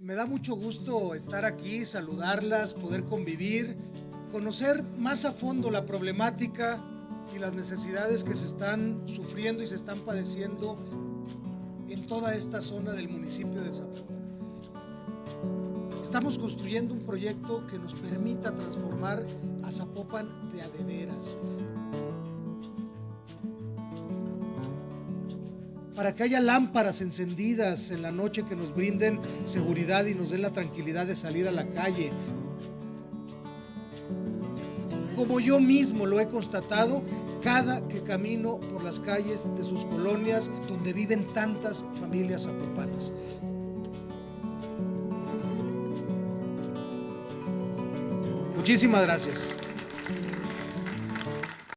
Me da mucho gusto estar aquí, saludarlas, poder convivir, conocer más a fondo la problemática y las necesidades que se están sufriendo y se están padeciendo en toda esta zona del municipio de Zapopan. Estamos construyendo un proyecto que nos permita transformar a Zapopan de a. Para que haya lámparas encendidas en la noche que nos brinden seguridad y nos den la tranquilidad de salir a la calle. Como yo mismo lo he constatado cada que camino por las calles de sus colonias donde viven tantas familias zapopanas. Muchísimas gracias.